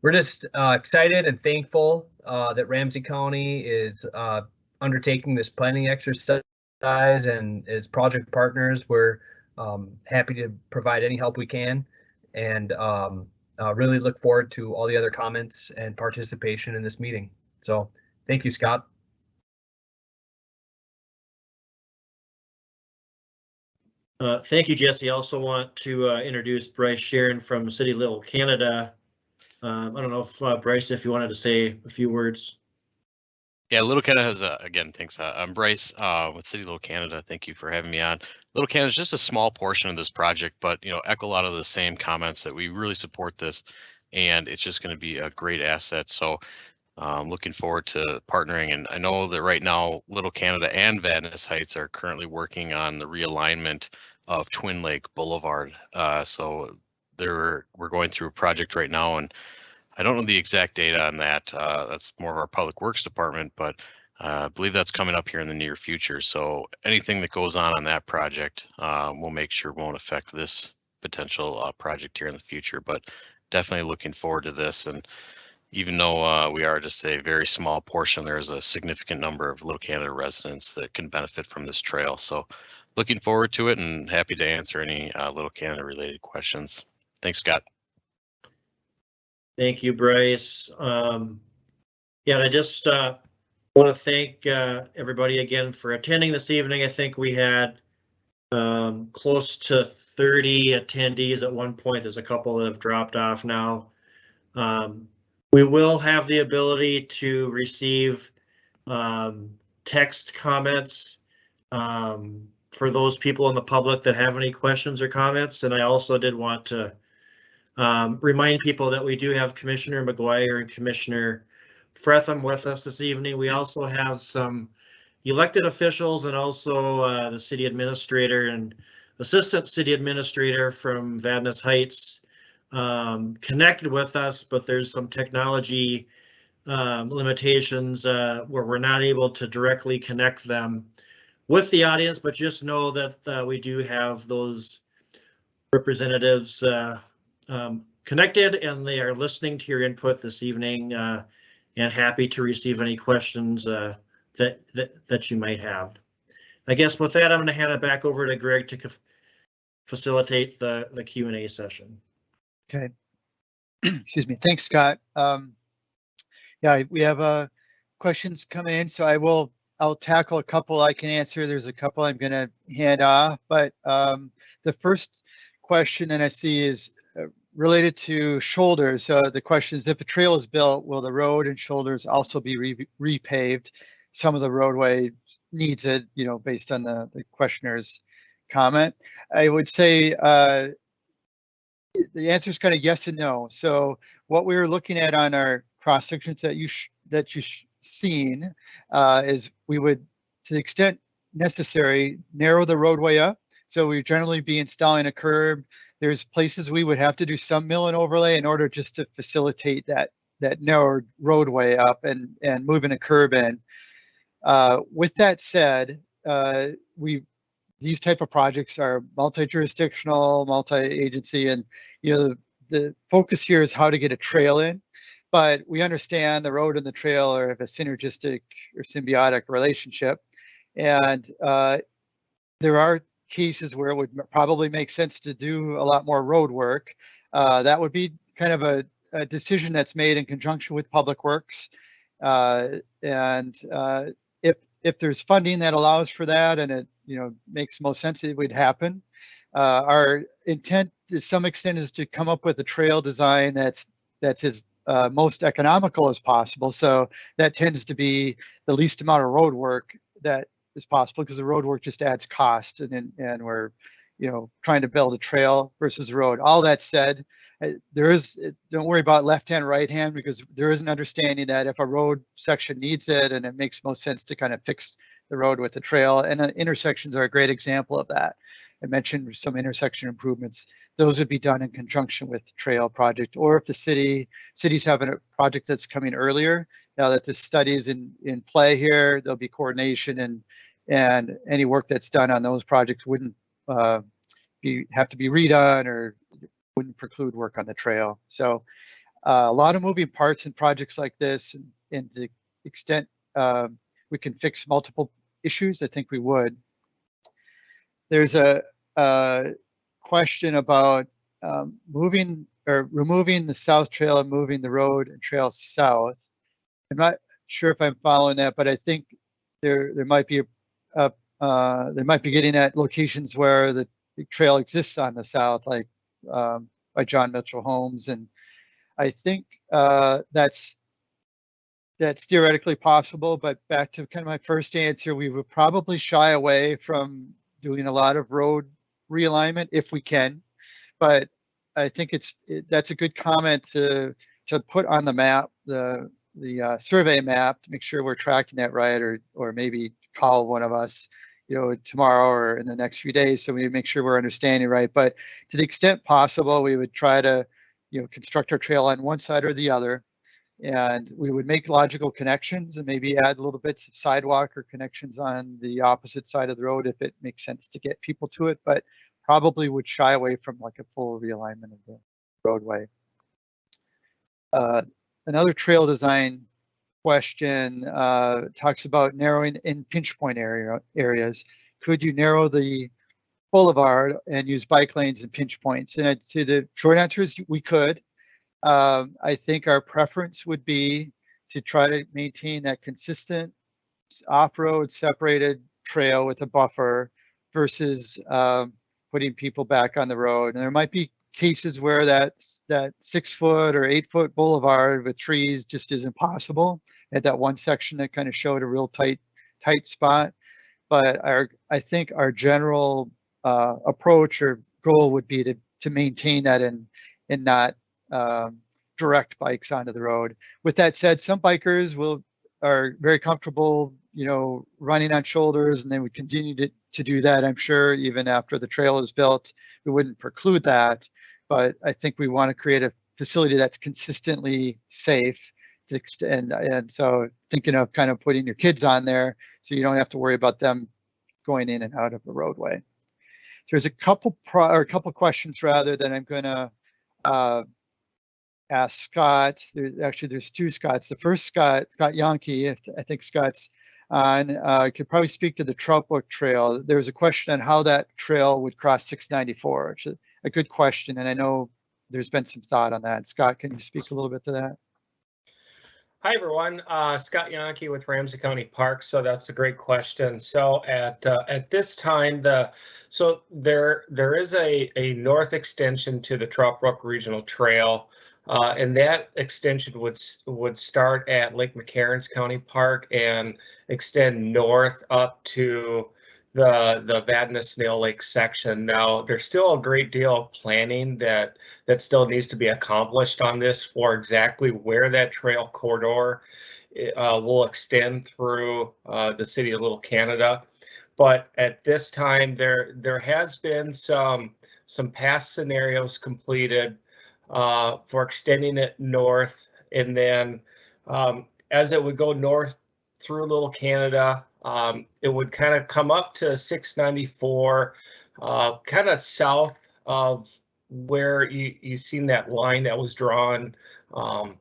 we're just uh, excited and thankful uh, that Ramsey County is uh, undertaking this planning exercise and as project partners, we're um, happy to provide any help we can and um, uh, really look forward to all the other comments and participation in this meeting. So thank you, Scott. Uh, thank you, Jesse. I also want to uh, introduce Bryce Sharon from City Little Canada. Um, I don't know if uh, Bryce, if you wanted to say a few words. Yeah, Little Canada has again, thanks. Uh, I'm Bryce uh, with City Little Canada. Thank you for having me on. Little Canada is just a small portion of this project, but you know, echo a lot of the same comments that we really support this, and it's just going to be a great asset. So, um, looking forward to partnering. And I know that right now, Little Canada and Vadnais Heights are currently working on the realignment of Twin Lake Boulevard. Uh, so they're we're going through a project right now, and I don't know the exact data on that. Uh, that's more of our public works department, but uh, I believe that's coming up here in the near future. So anything that goes on on that project, uh, we'll make sure won't affect this potential uh, project here in the future. But definitely looking forward to this. And even though uh, we are just a very small portion, there's a significant number of Little Canada residents that can benefit from this trail. So looking forward to it and happy to answer any Little Canada related questions. Thanks, Scott. Thank you, Bryce. Um, yeah, I just uh, want to thank uh, everybody again for attending this evening. I think we had um, close to 30 attendees at one point. There's a couple that have dropped off now. Um, we will have the ability to receive um, text comments um, for those people in the public that have any questions or comments. And I also did want to um, remind people that we do have Commissioner McGuire and Commissioner Frethem with us this evening. We also have some elected officials and also uh, the city administrator and assistant city administrator from Vadnais Heights um, connected with us, but there's some technology um, limitations uh, where we're not able to directly connect them with the audience, but just know that uh, we do have those representatives uh, um, connected and they are listening to your input this evening uh, and happy to receive any questions uh, that, that that you might have. I guess with that, I'm going to hand it back over to Greg to facilitate the the Q and A session. Okay. Excuse me. Thanks, Scott. Um, yeah, we have uh, questions coming in, so I will I'll tackle a couple I can answer. There's a couple I'm going to hand off, but um, the first question that I see is related to shoulders, uh, the question is if a trail is built, will the road and shoulders also be re repaved? Some of the roadway needs it, you know, based on the, the questioner's comment. I would say uh, the answer is kind of yes and no. So what we were looking at on our cross sections that you that you seen uh, is we would, to the extent necessary, narrow the roadway up. So we generally be installing a curb there's places we would have to do some mill and overlay in order just to facilitate that that narrow roadway up and and moving a curb in. Uh, with that said, uh, we these type of projects are multi-jurisdictional, multi-agency, and you know the, the focus here is how to get a trail in. But we understand the road and the trail are of a synergistic or symbiotic relationship, and uh, there are cases where it would probably make sense to do a lot more road work. Uh, that would be kind of a, a, decision that's made in conjunction with Public Works. Uh, and uh, if if there's funding that allows for that and it you know makes most sense, it would happen. Uh, our intent to some extent is to come up with a trail design that's that's as uh, most economical as possible. So that tends to be the least amount of road work that is possible because the road work just adds cost and and, we're you know trying to build a trail versus a road. All that said, there is uh, don't worry about left hand right hand because there is an understanding that if a road section needs it and it makes most sense to kind of fix the road with the trail and uh, intersections are a great example of that. I mentioned some intersection improvements. Those would be done in conjunction with the trail project, or if the city cities have a project that's coming earlier. Now that the study is in in play here, there'll be coordination and and any work that's done on those projects wouldn't uh, be have to be redone or wouldn't preclude work on the trail. So uh, a lot of moving parts in projects like this, and, and the extent um, we can fix multiple issues, I think we would. There's a, a question about um, moving or removing the south trail and moving the road and trail south. I'm not sure if I'm following that, but I think there there might be a, a uh, they might be getting at locations where the trail exists on the south, like um, by John Mitchell Holmes, and I think uh, that's that's theoretically possible. But back to kind of my first answer, we would probably shy away from doing a lot of road realignment if we can. But I think it's it, that's a good comment to to put on the map the the uh, survey map to make sure we're tracking that right, or or maybe call one of us you know, tomorrow or in the next few days. So we make sure we're understanding right. But to the extent possible, we would try to, you know, construct our trail on one side or the other. And we would make logical connections and maybe add little bits of sidewalk or connections on the opposite side of the road if it makes sense to get people to it, but probably would shy away from like a full realignment of the roadway. Uh, another trail design question uh, talks about narrowing in pinch point area areas. Could you narrow the boulevard and use bike lanes and pinch points? And I'd say the short answer is we could. Um, I think our preference would be to try to maintain that consistent off-road separated trail with a buffer versus um, putting people back on the road. And there might be cases where that that six foot or eight foot boulevard with trees just isn't possible at that one section that kind of showed a real tight tight spot. But our i think our general uh, approach or goal would be to to maintain that and and not um, direct bikes onto the road. With that said some bikers will are very comfortable you know running on shoulders and then we continue to, to do that i'm sure even after the trail is built we wouldn't preclude that but I think we want to create a facility that's consistently safe. And, and so thinking of kind of putting your kids on there so you don't have to worry about them going in and out of the roadway. There's a couple pro, or a couple questions rather that I'm going to uh, ask Scott. There, actually, there's two Scotts. The first Scott, Scott Yonke, I think Scott's on, uh, could probably speak to the Trout Brook Trail. There was a question on how that trail would cross 694, which a good question, and I know there's been some thought on that. Scott, can you speak a little bit to that? Hi, everyone. Uh, Scott Yonke with Ramsey County Parks. So that's a great question. So at uh, at this time, the so there there is a a north extension to the Trout Brook Regional Trail, uh, and that extension would would start at Lake McCarrons County Park and extend north up to the the Vadnais Snail Lake section. Now, there's still a great deal of planning that that still needs to be accomplished on this for exactly where that trail corridor uh, will extend through uh, the city of Little Canada. But at this time, there there has been some some past scenarios completed uh, for extending it north, and then um, as it would go north through Little Canada, um, it would kind of come up to 694, uh, kind of south of where you you seen that line that was drawn um,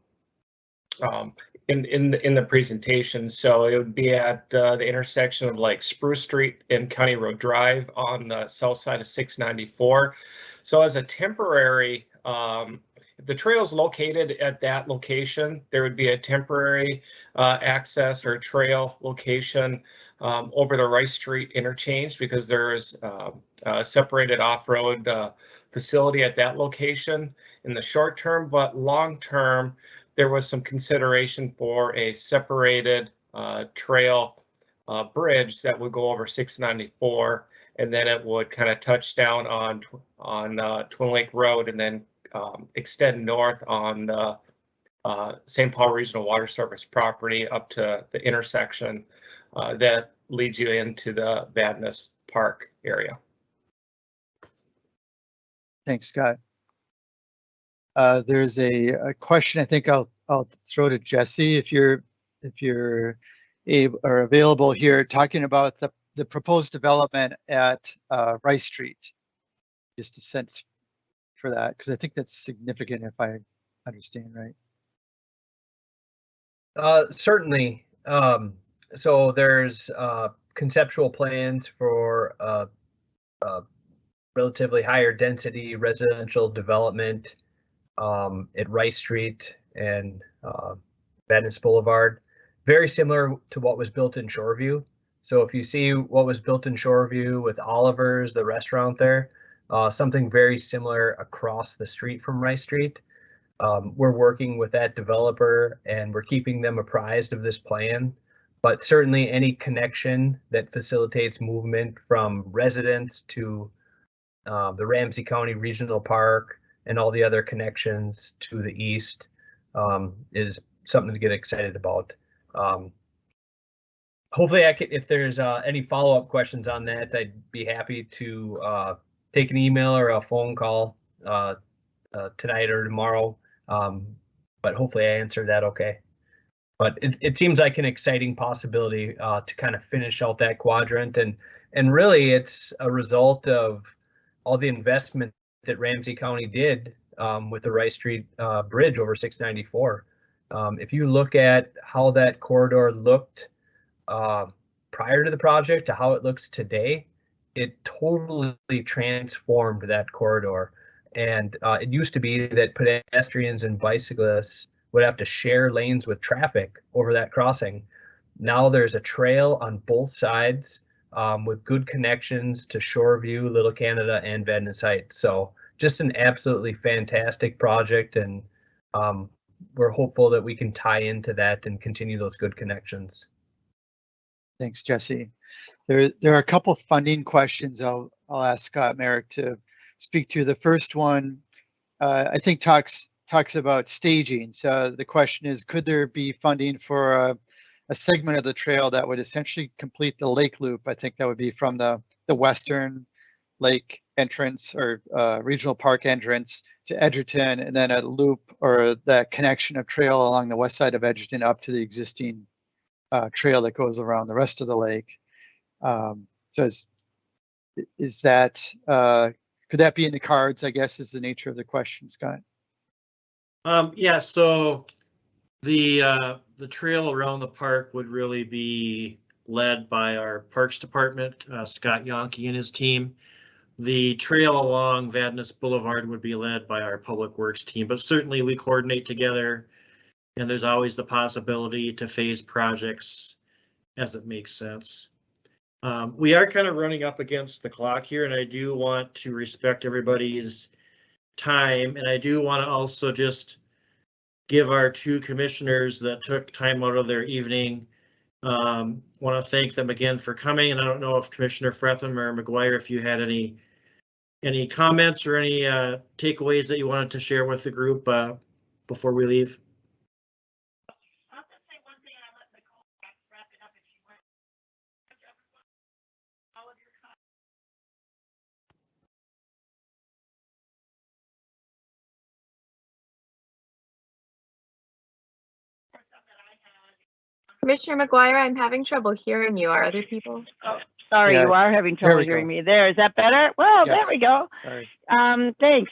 um, in in the, in the presentation. So it would be at uh, the intersection of like Spruce Street and County Road Drive on the south side of 694. So as a temporary um, if the trail is located at that location, there would be a temporary uh, access or trail location um, over the Rice Street interchange because there is uh, a separated off-road uh, facility at that location in the short term, but long term, there was some consideration for a separated uh, trail uh, bridge that would go over 694, and then it would kind of touch down on on uh, Twin Lake Road, and then um, extend north on the uh, St. Paul Regional Water Service property up to the intersection uh, that leads you into the Vadnais Park area. Thanks, Scott. Uh, there's a, a question I think I'll, I'll throw to Jesse if you're, if you're able or available here, talking about the, the proposed development at, uh, Rice Street. Just a sense for that, because I think that's significant if I understand right. Uh, certainly. Um, so there's uh, conceptual plans for uh, uh, relatively higher density residential development um, at Rice Street and uh, Vadnais Boulevard. Very similar to what was built in Shoreview. So if you see what was built in Shoreview with Oliver's, the restaurant there, uh, something very similar across the street from Rice Street. Um, we're working with that developer and we're keeping them apprised of this plan. But certainly any connection that facilitates movement from residents to uh, the Ramsey County Regional Park and all the other connections to the east um, is something to get excited about. Um, hopefully, I could, if there's uh, any follow-up questions on that, I'd be happy to uh, take an email or a phone call uh, uh, tonight or tomorrow. Um, but hopefully, I answered that okay. But it, it seems like an exciting possibility uh, to kind of finish out that quadrant, and and really, it's a result of all the investment that Ramsey County did um, with the Rice Street uh, Bridge over 694. Um, if you look at how that corridor looked uh, prior to the project to how it looks today, it totally transformed that corridor. And uh, it used to be that pedestrians and bicyclists would have to share lanes with traffic over that crossing. Now there's a trail on both sides um, with good connections to Shoreview, Little Canada, and Vadnais Heights. So just an absolutely fantastic project, and um, we're hopeful that we can tie into that and continue those good connections. Thanks, Jesse. There, there are a couple funding questions I'll, I'll ask Scott Mareck to speak to. The first one, uh, I think talks, talks about staging. So the question is, could there be funding for a, a segment of the trail that would essentially complete the lake loop? I think that would be from the, the western lake entrance or uh, regional park entrance to Edgerton and then a loop or that connection of trail along the west side of Edgerton up to the existing uh, trail that goes around the rest of the lake. Um, so is, is that, uh, could that be in the cards, I guess, is the nature of the question, Scott? Um, yeah, so the, uh, the trail around the park would really be led by our Parks Department, uh, Scott Yonke and his team. The trail along Vadnais Boulevard would be led by our Public Works team, but certainly we coordinate together. And there's always the possibility to phase projects as it makes sense. Um, we are kind of running up against the clock here and I do want to respect everybody's time and I do want to also just give our two commissioners that took time out of their evening. Um, want to thank them again for coming and I don't know if Commissioner Frethem or McGuire, if you had any any comments or any uh, takeaways that you wanted to share with the group uh, before we leave? Commissioner McGuire, I'm having trouble hearing you. Are other people? Sorry, Yeah, you are having there trouble we go. hearing me. There, is that better? Well, there Yes. we go. Sorry. Um, thanks.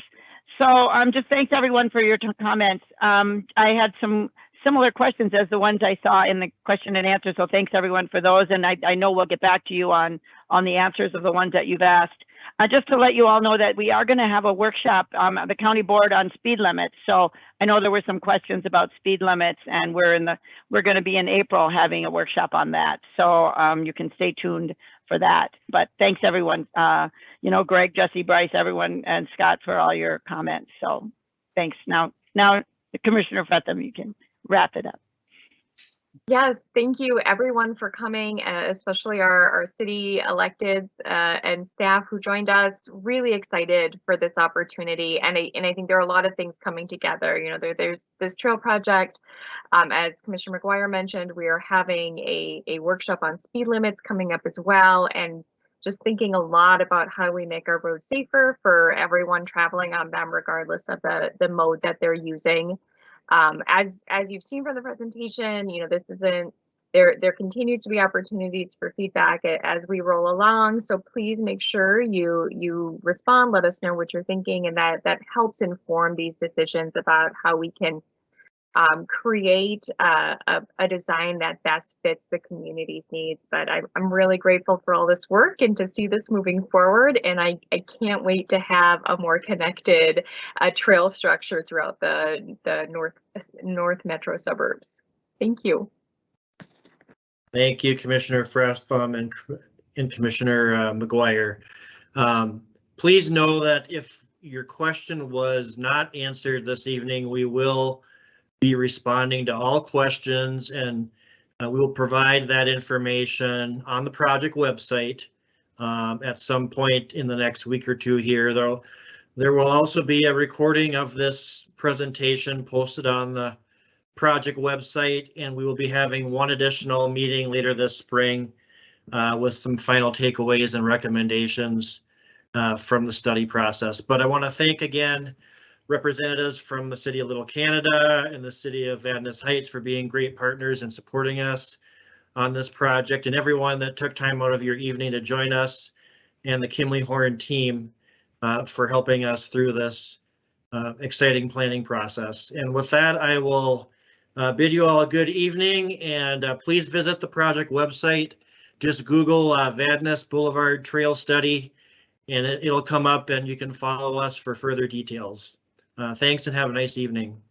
So, um, just thanks everyone for your t- comments. Um, I had some similar questions as the ones I saw in the question and answer. So thanks everyone for those. And I, I know we'll get back to you on, on the answers of the ones that you've asked. Uh, just to let you all know that we are going to have a workshop, um, at the county board on speed limits. So I know there were some questions about speed limits and we're in the, we're going to be in April having a workshop on that. So, um, you can stay tuned for that. But thanks everyone, uh, you know, Greg, Jesse, Bryce, everyone, and Scott for all your comments. So thanks. Now, now Commissioner Frethem, you can wrap it up. Yes, thank you everyone for coming, uh, especially our, our city electeds uh, and staff who joined us. Really excited for this opportunity, and I and I think there are a lot of things coming together. You know, there, there's this trail project. Um, as Commissioner McGuire mentioned, we are having a a workshop on speed limits coming up as well, and just thinking a lot about how we make our roads safer for everyone traveling on them, regardless of the the mode that they're using. Um, as as you've seen from the presentation, you know, this isn't there there continues to be opportunities for feedback as we roll along. So please make sure you you respond, let us know what you're thinking, and that that helps inform these decisions about how we can um, create uh, a, a design that best fits the community's needs. But I'm, I'm really grateful for all this work and to see this moving forward. And I, I can't wait to have a more connected uh, trail structure throughout the, the north, north metro suburbs. Thank you. Thank you, Commissioner Frethem and, and Commissioner uh, McGuire. Um, Please know that if your question was not answered this evening, we will be responding to all questions and uh, we will provide that information on the project website um, at some point in the next week or two here, though. There will also be a recording of this presentation posted on the project website, and we will be having one additional meeting later this spring uh, with some final takeaways and recommendations uh, from the study process. But I want to thank again representatives from the city of Little Canada and the city of Vadnais Heights for being great partners and supporting us on this project and everyone that took time out of your evening to join us and the Kimley Horn team uh, for helping us through this uh, exciting planning process. And with that, I will uh, bid you all a good evening and uh, please visit the project website. Just Google uh, Vadnais Boulevard Trail Study and it, it'll come up and you can follow us for further details. Uh, thanks and have a nice evening.